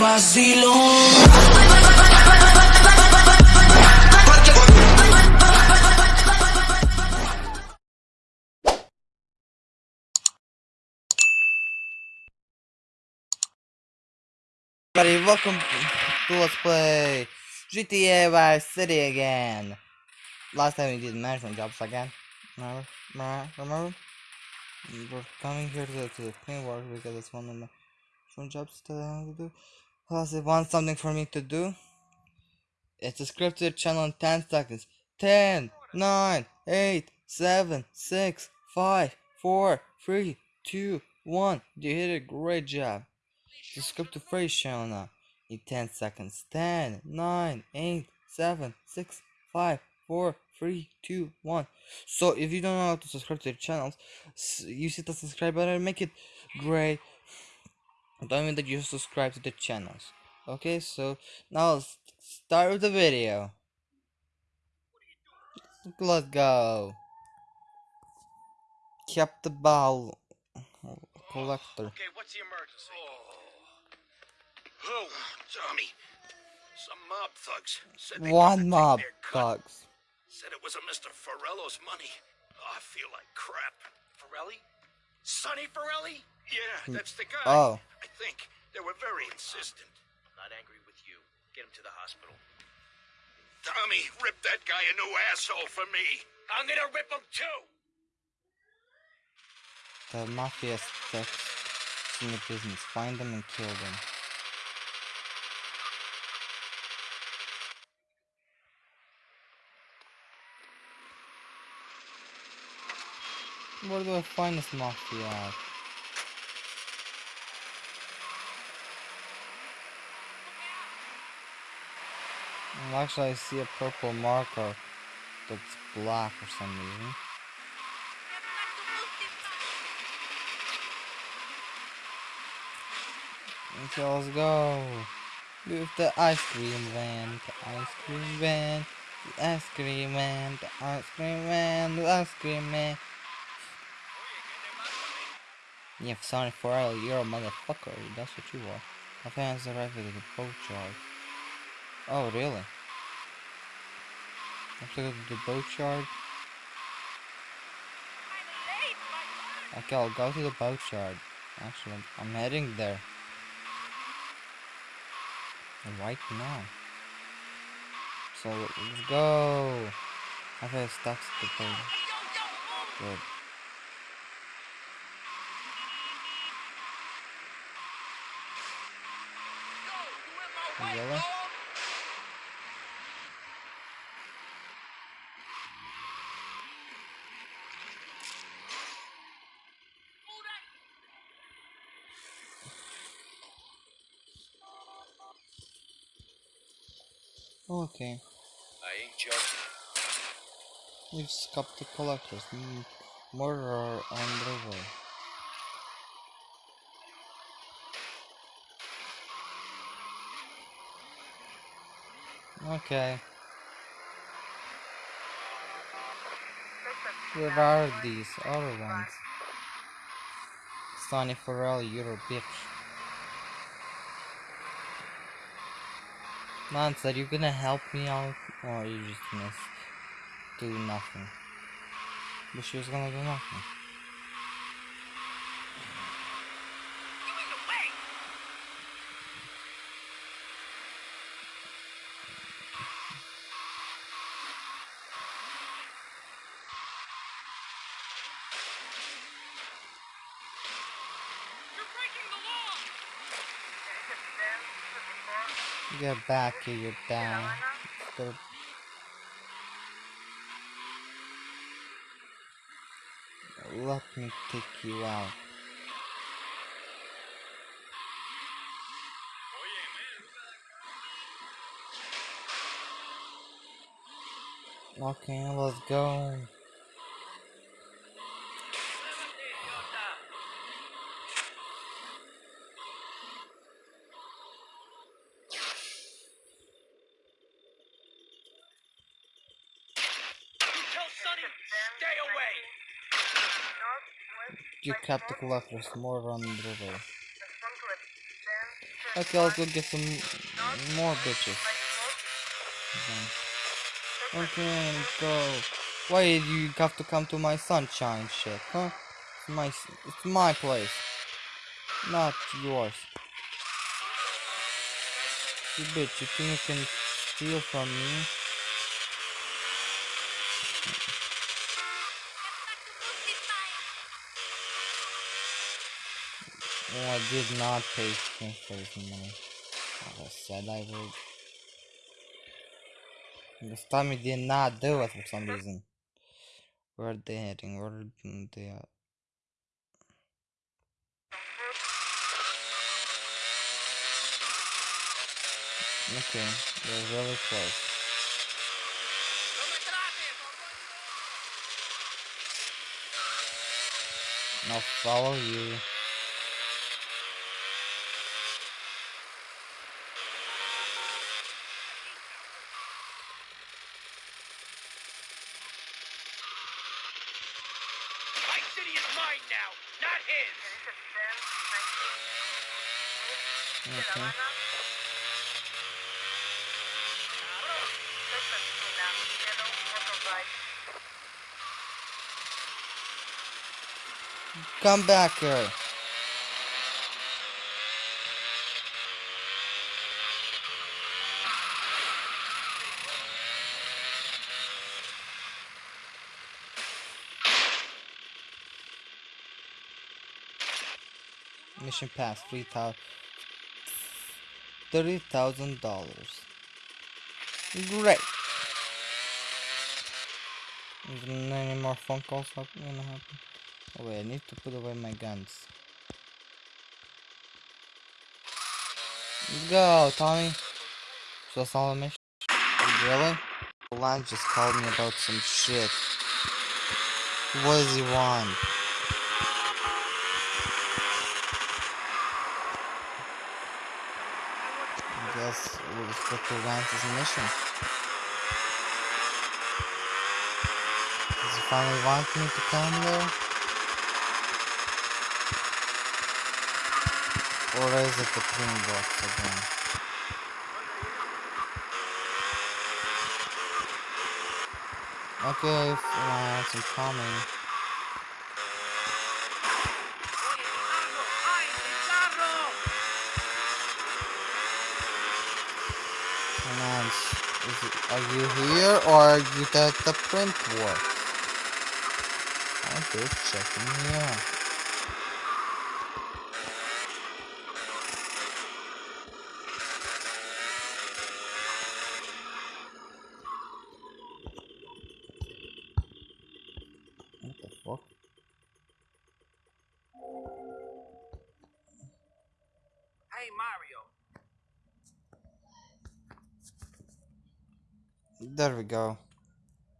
vacilón. Everybody, welcome to Let's Play GTA Vice City again. Last time we did management jobs again. Remember? Remember? We're coming here to, to clean work because it's one of my management jobs that I have to do. Plus, it wants something for me to do. It's a scripted channel in 10 seconds. 10, 9, 8, 7, 6, 5, 4, 3, 2, 1. You did a great job. Subscribe to Fresh channel now in 10 seconds. 10, 9, 8, 7, 6, 5, 4, 3, 2, 1. So if you don't know how to subscribe to the channels, s- use the subscribe button make it gray. Don't mean that you subscribe to the channels. Okay, so now let's start with the video. Let's go. Kept the ball collector. Okay, what's the emergency? Who? Tommy. Some mob thugs said they One wanted to take mob thugs. Said it was a Mr. Forelli's money. Oh, I feel like crap. Forelli? Sonny Forelli? Yeah, hmm. that's the guy. Oh. I think they were very insistent. I'm not angry with you. Get him to the hospital. Tommy, rip that guy a new asshole for me. I'm gonna rip him too. The mafia sticks in the business. Find them and kill them. Where do I find this mafia at? Well, actually, I see a purple marker that's black for some reason. Okay, let's go. With the ice cream van, the ice cream van, the ice cream man, the ice cream man, the ice cream man. Yeah, Sonny Forelli, you're a motherfucker. That's what you are. My fans arrived at the boat yard. Oh, really? I have to go to the boat yard? Okay, I'll go to the boat yard. Actually, I'm heading there. Right now. So, let's go! I have stuck to the boat. Good. Really? Okay. I ain't joking. We've scupped the collectors. Mm, Murderer on the way. Okay. Where are these other ones? Sonny Farrell, you're a bitch. Lance, are you gonna help me out? Or are you just gonna do nothing? But she was gonna do nothing. Get back here, you down. Let me take you out. Okay, let's go. Tell Sonny, stay away. You kept the collectors more on the river. Okay, let's go get some more bitches. Then. Okay, go. Why did you have to come to my sunshine ship, huh? It's my, it's my place, not yours. You bitch, you think you can steal from me? I did not pay this money. I said I would. This time he did not do it for some reason. Where are they heading? Where are they at? Okay, they're really close. I'll follow you. My city is mine now, not his. Okay. Come back here. Mission pass three thousand thirty thousand dollars. Great. Is any more phone calls gonna happen? Oh wait, I need to put away my guns. Go, Tommy. So that's all mission. Really? Lance just called me about some shit. What does he want? I guess go to mission. Does he finally want me to come there? Or is it the green box again? Okay, if uh, Lance, I'm coming. Lance, is it, are you here or you at the print work? I'm just checking me out. What the fuck? Hey, Mario. There we go.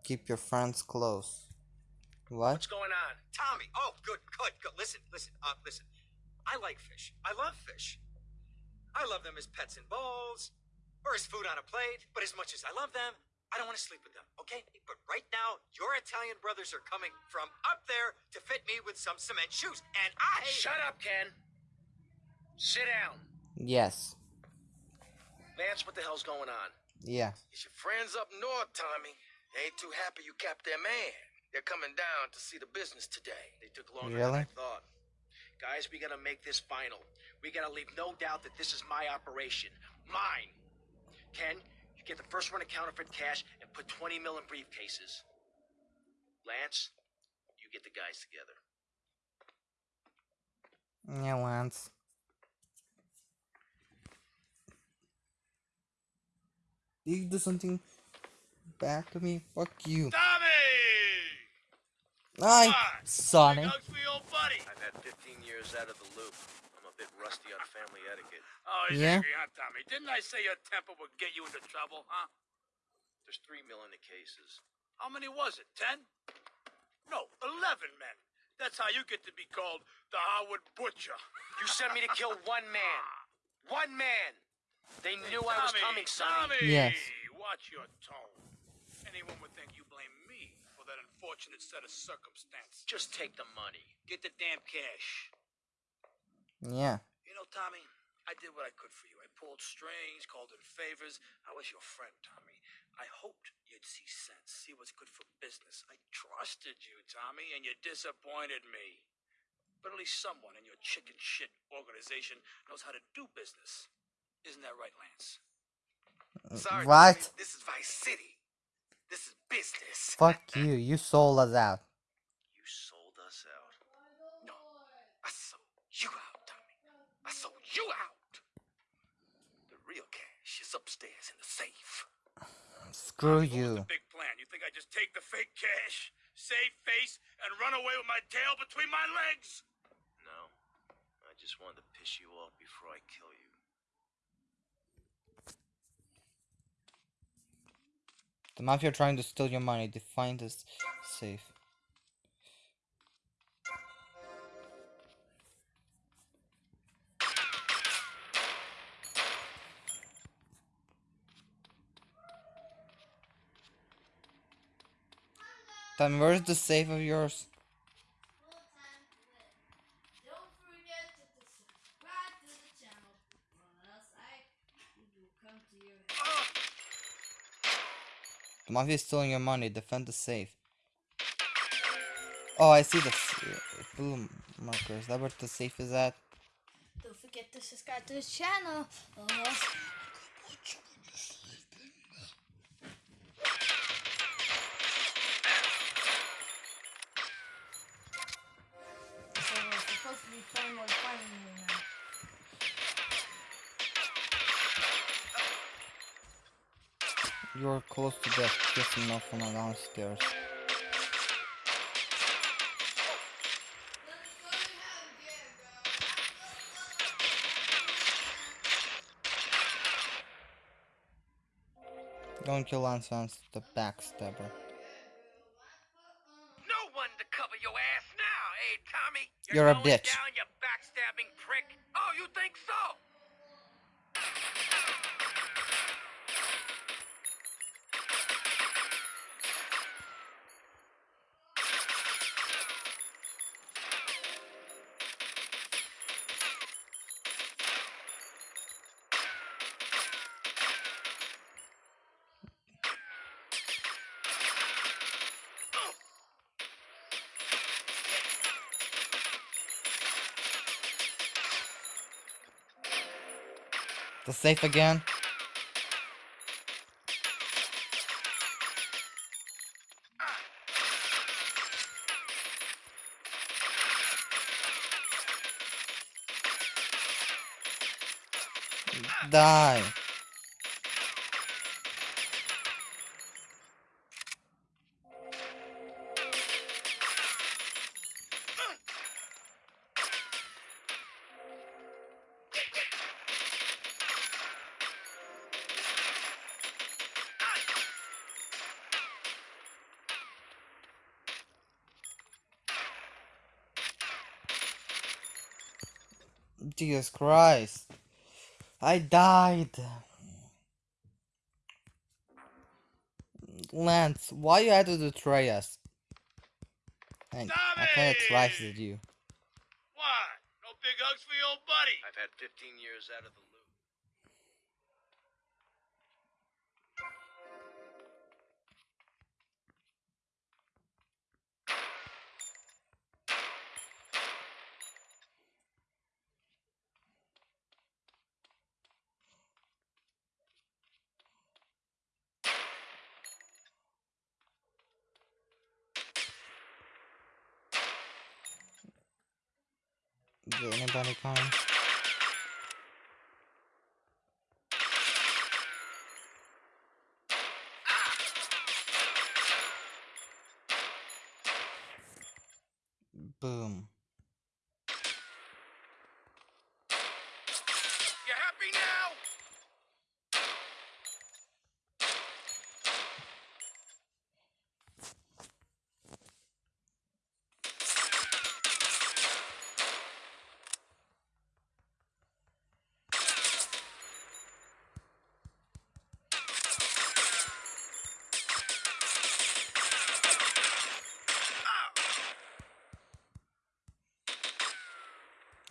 Keep your friends close. What? What's going on? Tommy. Oh, good, good, good. Listen, listen, uh, listen. I like fish. I love fish. I love them as pets in bowls or as food on a plate. But as much as I love them, I don't want to sleep with them. Okay? But right now, your Italian brothers are coming from up there to fit me with some cement shoes, and I. Shut up, Ken. Sit down. Yes. Vance, what the hell's going on? Yeah. It's your friends up north, Tommy. They ain't too happy you kept their man. They're coming down to see the business today. They took longer Really? than I thought. Guys, we gotta make this final. We gotta leave no doubt that this is my operation. Mine. Ken, you get the first run of counterfeit cash and put 20 mil in briefcases. Lance, you get the guys together. Yeah, Lance. You do something back to me? Fuck you. Tommy! Hi, on, Sonic. Hugs for your old buddy. I've had 15 years out of the loop. I'm a bit rusty on family etiquette. Oh, he's Yeah? angry, huh, Tommy? Didn't I say your temper would get you into trouble, huh? There's three mil in the cases. How many was it? Ten? No, eleven men. That's how you get to be called the Harwood Butcher. You sent me to kill one man. One man. They knew I was coming, Sonny. Tommy, Yes. watch your tone. Anyone would think you blame me for that unfortunate set of circumstances. Just take the money. Get the damn cash. Yeah. You know, Tommy, I did what I could for you. I pulled strings, called in favors. I was your friend, Tommy. I hoped you'd see sense, see what's good for business. I trusted you, Tommy, and you disappointed me. But at least someone in your chicken shit organization knows how to do business. Isn't that right, Lance? Uh, Sorry, What? Tommy, this is Vice City. This is business. Fuck you. You sold us out. You sold us out. No, I sold you out, Tommy. I sold you out. The real cash is upstairs in the safe. Screw What was you. the big plan? You think I just take the fake cash, save face, and run away with my tail between my legs? No, I just wanted to piss you off before I kill you. The mafia are trying to steal your money. They find this safe. Then where's the safe of yours? Don't forget to subscribe to the channel, or else I will come to your house. The mafia is stealing your money. Defend the safe. Oh, I see the s- uh, blue marker. Is that where the safe is at? Don't forget to subscribe to the channel, or else supposed to be playing more fighting right You're close to death. Just enough from downstairs. Don't kill Lance Vance, the backstabber. No one to cover your ass now, eh, Tommy? You're a going bitch. Down, you backstabbing prick. Oh, you think so? The safe again? Die. Jesus Christ. I died. Lance, why you had to betray us? I, I kinda trusted you. Boom.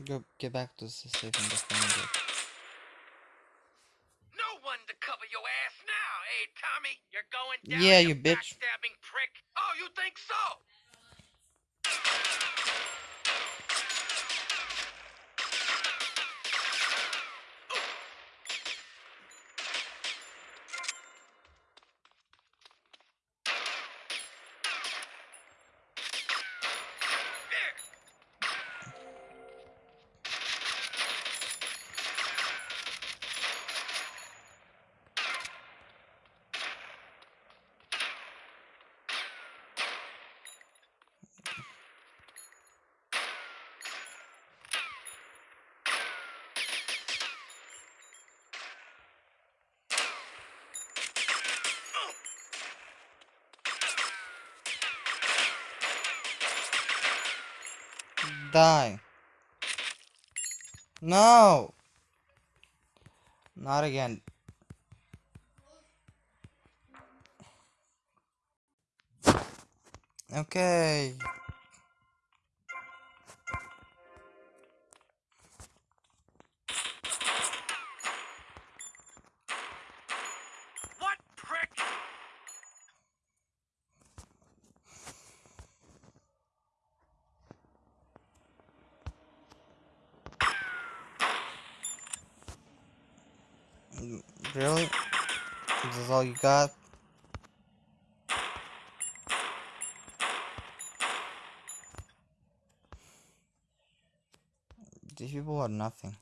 Go get back to the safe and defend it. No one to cover your ass now, eh, Tommy? You're going down. Yeah, you bitch. die. No! Not again. Okay. got these people are nothing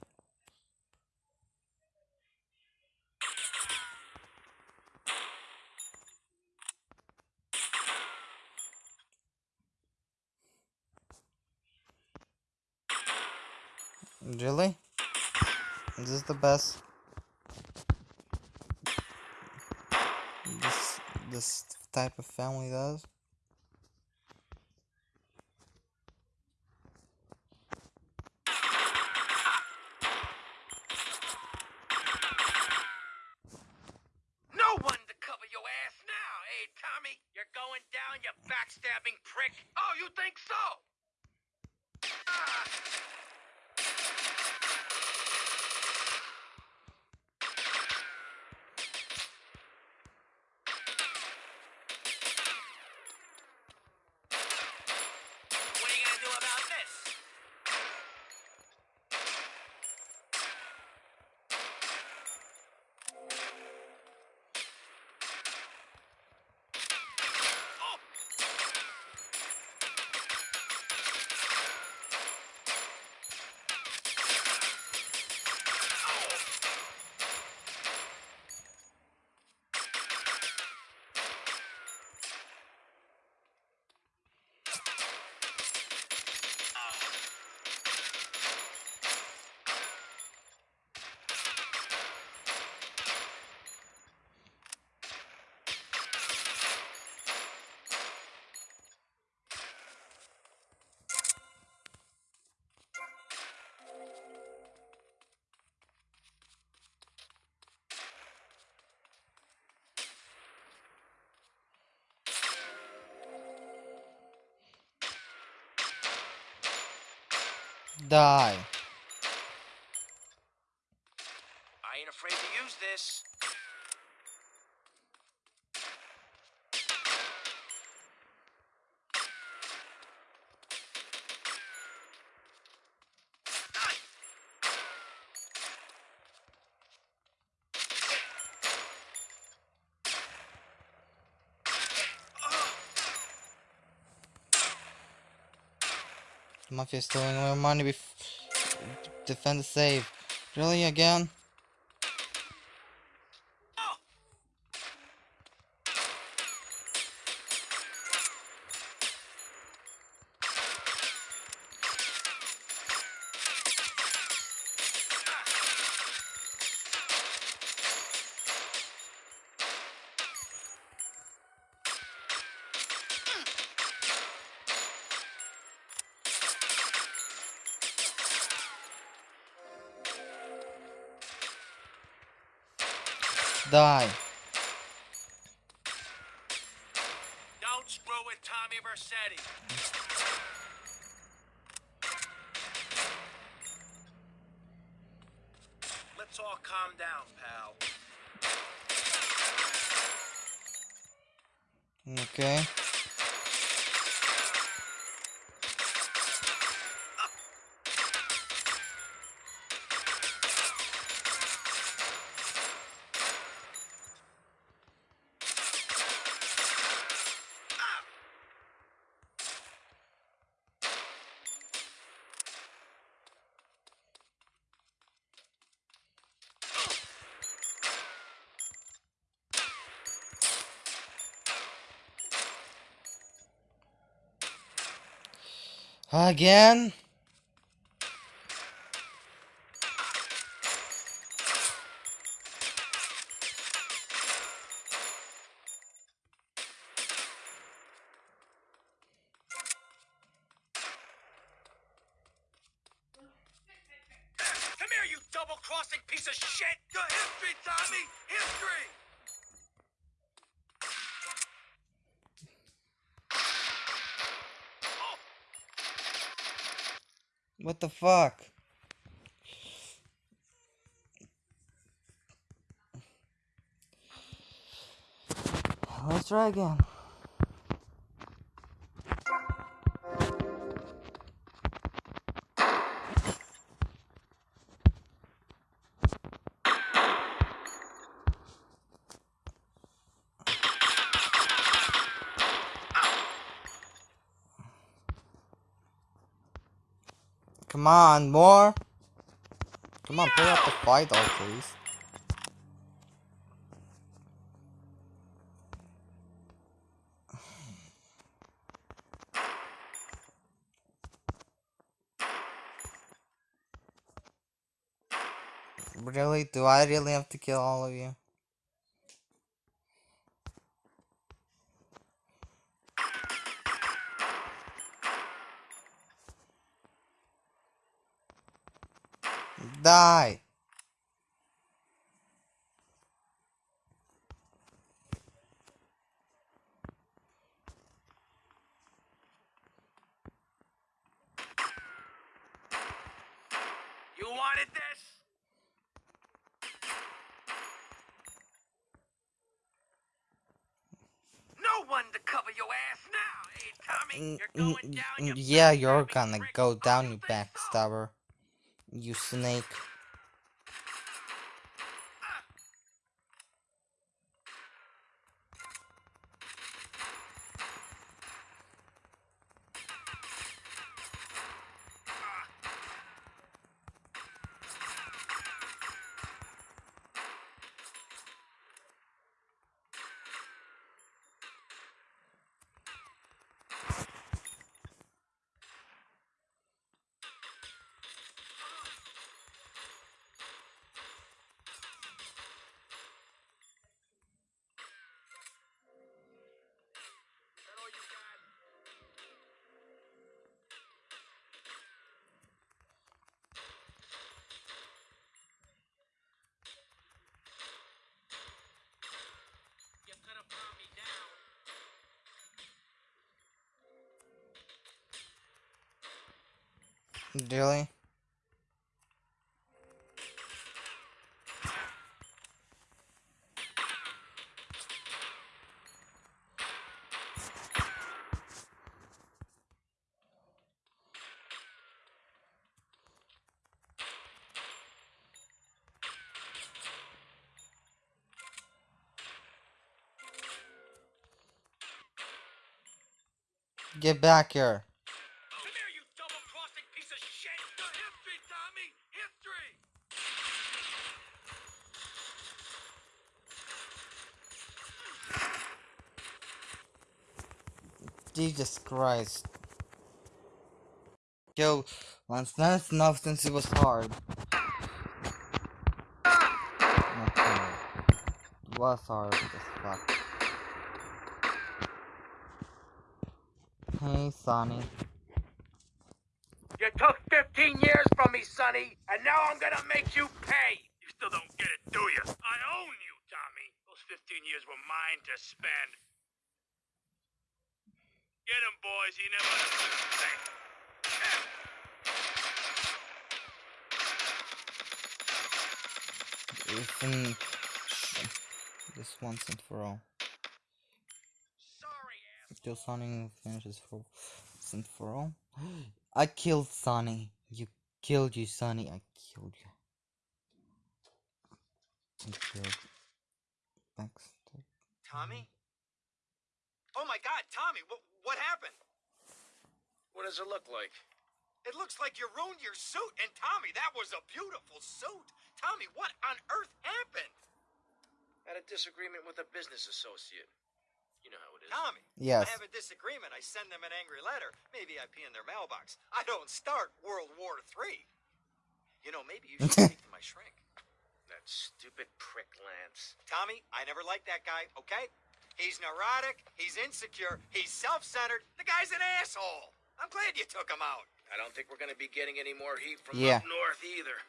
Really? Is this the best? this type of family does. Дай. Mafia stealing my money. Bef defend the save. Really again? Again? Come here, you double-crossing piece of shit! Your history, Tommy! History! What the fuck? Let's try again. Come on, more. Come on, put up the fight, though, please. Really? Do I really have to kill all of you? Die! You wanted this? No one to cover your ass now, hey You're going down. mm, yeah, you're gonna go down, you backstabber. You snake. Really? Get back here. Jesus Christ. Yo, once that's enough since it was hard. Okay. It was hard as fuck. Hey, Sonny. You took 15 years from me, Sonny, and now I'm gonna make you pay! You still don't get it, do you? I own you, Tommy. Those 15 years were mine to spend. Get him, boys. He never understood a thing. This once and for all. Sorry. till Sonny finishes for once and for all. I killed Sonny. You killed you, Sonny. I killed you. I killed Baxter. Tommy? Oh my god, Tommy, what, what happened? What does it look like? It looks like you ruined your suit. And Tommy, that was a beautiful suit. Tommy, what on earth happened? Had a disagreement with a business associate. You know how it is. Tommy. Yes. I have a disagreement. I send them an angry letter. Maybe I pee in their mailbox. I don't start World War III. You know, maybe you should speak to my shrink. That stupid prick Lance. Tommy, I never liked that guy, okay? He's neurotic, he's insecure, he's self-centered. The guy's an asshole. I'm glad you took him out. I don't think we're gonna be getting any more heat from Yeah. up north either.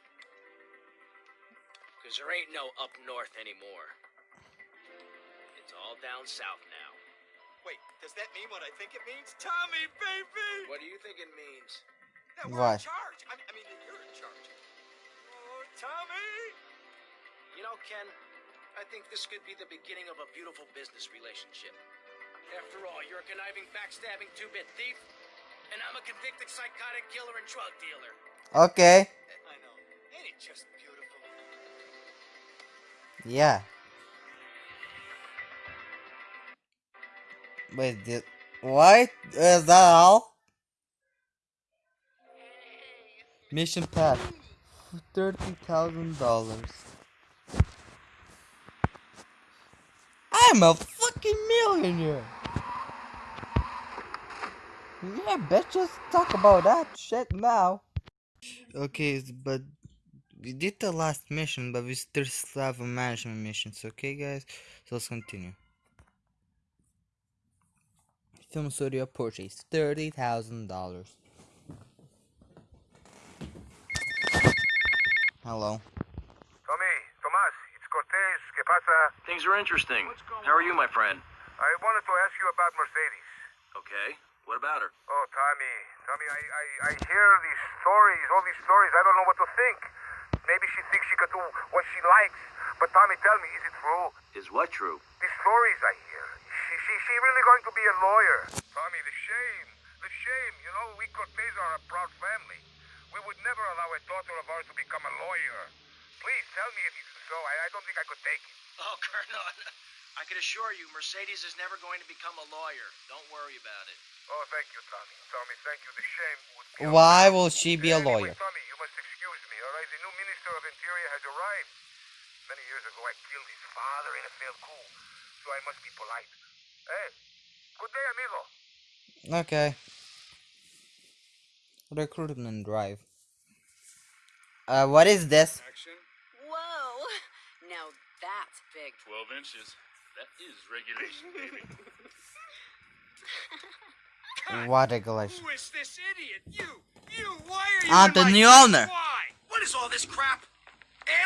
Cause there ain't no up north anymore. It's all down south now. Wait, does that mean what I think it means? Tommy, baby! What do you think it means? That we're What? in charge. I mean, I mean you're in charge. Oh, Tommy! You know, Ken, I think this could be the beginning of a beautiful business relationship. After all, you're a conniving, backstabbing two-bit thief, and I'm a convicted psychotic killer and drug dealer. Okay. I know. Ain't it just beautiful? Yeah. Wait, did, what? Is that all? Mission pass. $30,000. I'm a fucking millionaire. Yeah, bitches. Talk about that shit now. Okay, but we did the last mission, but we still have a management missions. Okay, guys. So let's continue. Film studio purchase thirty thousand dollars. Hello. Tommy, Tomas, it's Cortez. ¿Qué pasa? Things are interesting. How are you, my friend? I wanted to ask you about Mercedes. Okay. What about her? Oh, Tommy, Tommy, I, I, I hear these stories, all these stories. I don't know what to think. Maybe she thinks she can do what she likes. But Tommy, tell me, is it true? Is what true? These stories I hear. She, she, she really going to be a lawyer? Tommy, the shame, the shame. You know, we Cortez are a proud family. We would never allow a daughter of ours to become a lawyer. Please tell me if it's so. I, I don't think I could take it. Oh, Colonel, I can assure you, Mercedes is never going to become a lawyer. Don't worry about it. Oh, thank you, Tommy. Tommy, thank you. The shame would kill Why will she be a Anyway, lawyer? Tommy, you must excuse me, all right? The new Minister of Interior has arrived. Many years ago, I killed his father in a failed coup, so I must be polite. Hey, good day, amigo. Okay. Recruitment drive. Uh, what is this? Action. Whoa! Now that's big. 12 inches. That is regulation, baby. What regulation? Who is this idiot? You! You! Why are you I'm the new owner. Why? What is all this crap?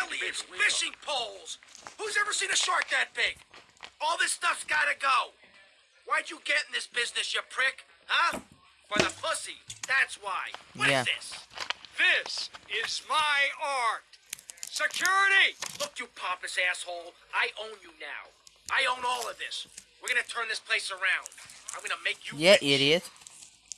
Aliens, fishing poles. Who's ever seen a shark that big? All this stuff's gotta go. Why'd you get in this business, you prick? Huh? For the pussy. That's why. What is Yeah. this? This is my art. Security! Look, you pompous asshole. I own you now. I own all of this. We're gonna turn this place around. I'm gonna make you Yeah, rich. idiot.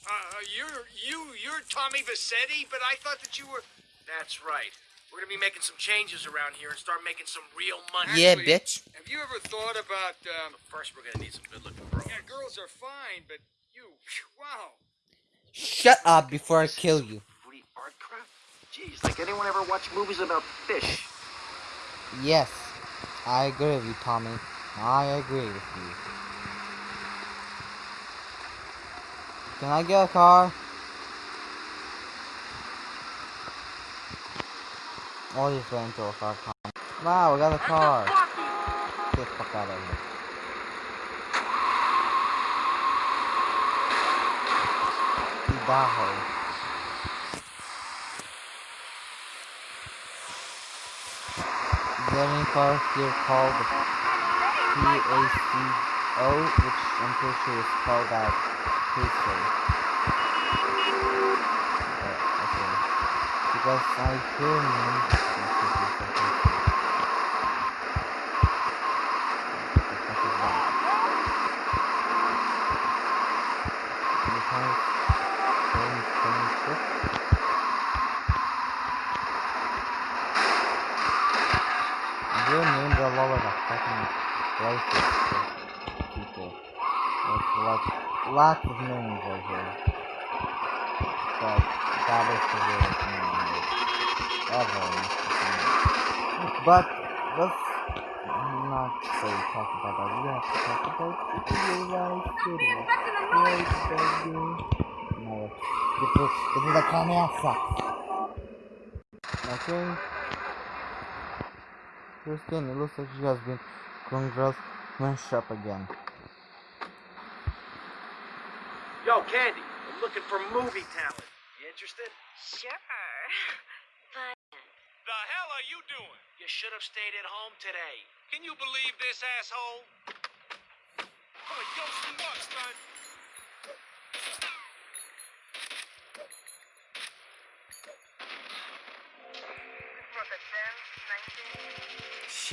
Uh, you're you you're Tommy Vercetti, but I thought that you were. That's right. We're gonna be making some changes around here and start making some real money. Yeah, Actually- bitch. Have you ever thought about? Um, But first, we're gonna need some good-looking bros. yeah, girls are fine, but you, wow. Shut up before I kill you. Jeez, like anyone ever watch movies about fish? Yes, I agree with you, Tommy. I agree with you. Can I get a car? Oh, he's going to a car. Wow, we got a car. Get the fuck out of here. Idaho. Any cars here called PACO, which I'm pretty sure is spelled out PACO. Uh, okay. Because I hear names. All over the fucking places. People. There's like lots of names right here. But that is the weirdest name ever. But let's not say talk about that. We have to talk about GTA Vice City. Right, baby. No, this is, this is a comienza. Okay. Kristen, it looks like she has been congrats smashed up again. Yo, Candy, I'm looking for movie talent. You interested? Sure. But The hell are you doing? You should have stayed at home today. Can you believe this asshole? Oh, yo, some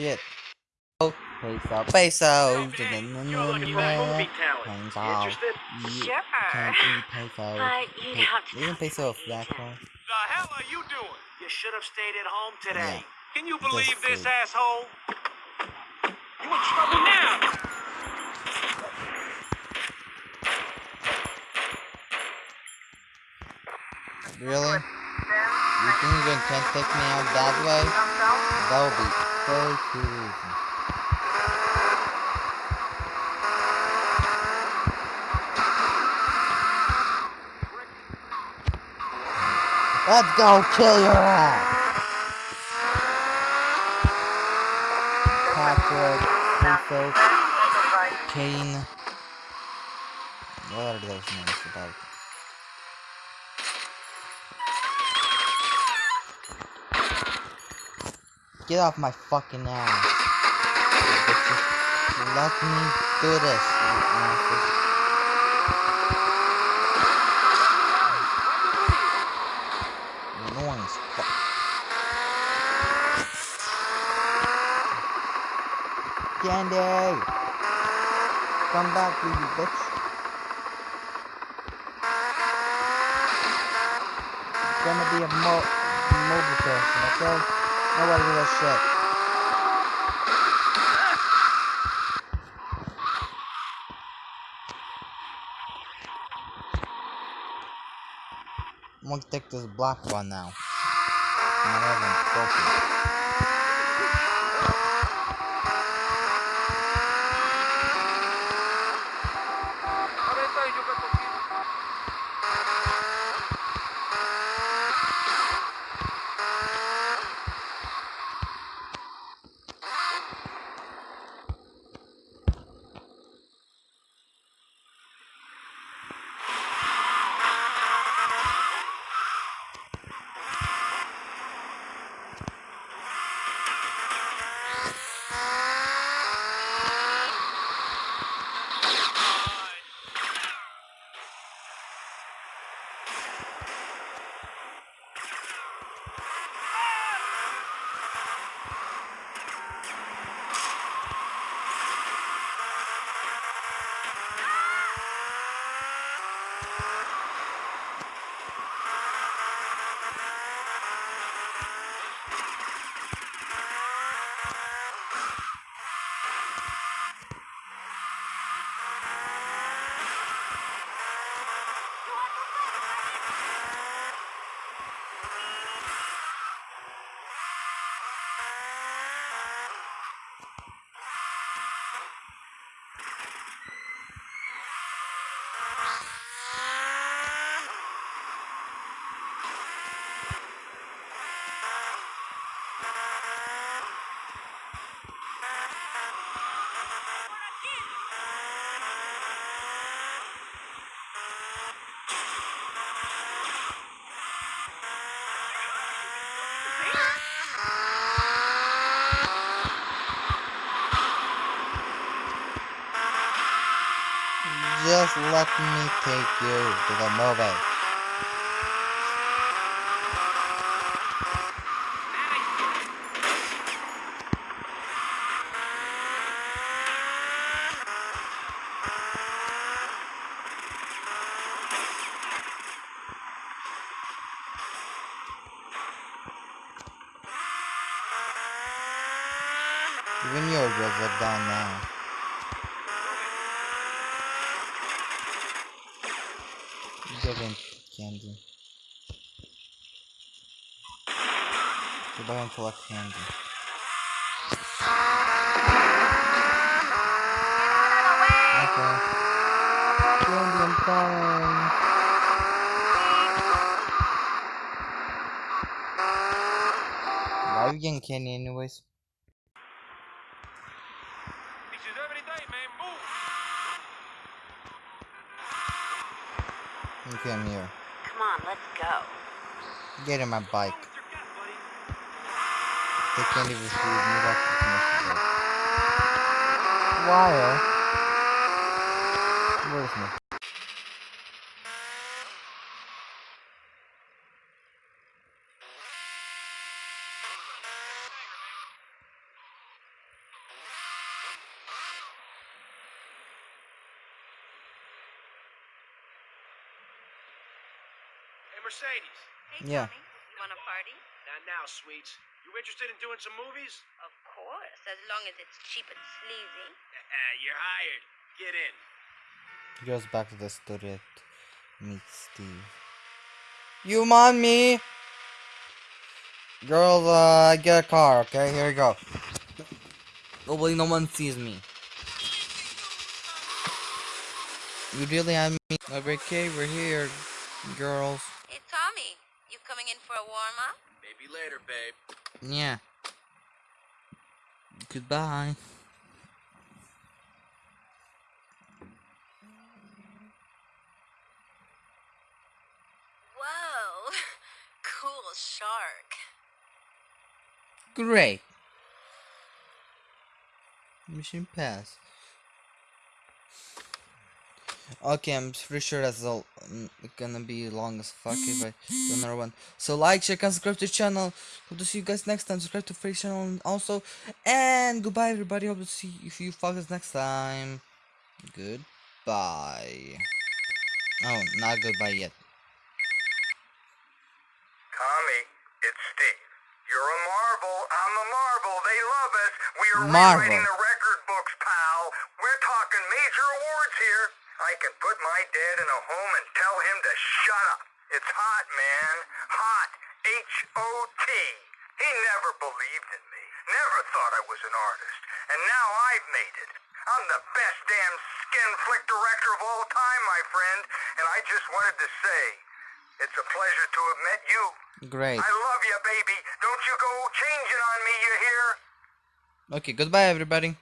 Shit. Oh, peso, peso. You're looking for movie talent. You interested? Sure. Can't eat peso. But you'd Pe- have to Isn't talk to peso a the flat agent. coin? The hell are you doing? You should have stayed at home today. Yeah. Can you That's believe this true. asshole? You in trouble now? Really? You think you can take me out that way? That would be Let's go kill your ass! Patrick, Peso, Kane. What are those names about? Get off my fucking ass. Bitches. Let me do this, you. Candy! Come back, you bitch. It's gonna be a mo mobile person, okay? Nobody gives a shit. I'm gonna take this black one now. Just let me take you to the movie. On, let's go. Get in my bike. What you got, buddy? They can't even feed me back to commercial. Wire. Where's my Hey, Mercedes. Hey, Yeah. Tommy, want a party? Not now, sweets. You interested in doing some movies? Of course, as long as it's cheap and sleazy. You're hired. Get in. He goes back to the studio to meet Steve. You want me? Girls, uh, get a car, okay? Here we go. Hopefully no one sees me. You really have me? Okay, we're here, girls. Hey, Tommy, you coming in for a warm up? Maybe later, babe. Yeah. Goodbye. Whoa, cool shark. Great. Mission pass. Okay, I'm pretty sure that's all mm, gonna be long as fuck if I do another one. So like, share, and subscribe to the channel. Hope to see you guys next time. Subscribe to Freak channel and also. And goodbye everybody. Hope to see you, you fuckers next time. Goodbye. Oh, not goodbye yet. Tommy, it's Steve. You're a marvel. I'm a marvel. They love us. We are Marvel. rewriting the record books, pal. We're talking major awards here. I can put my dad in a home and tell him to shut up. It's hot, man. Hot. H-O-T. He never believed in me. Never thought I was an artist. And now I've made it. I'm the best damn skin flick director of all time, my friend. And I just wanted to say, it's a pleasure to have met you. Great. I love you, baby. Don't you go changing on me, you hear? Okay, goodbye everybody.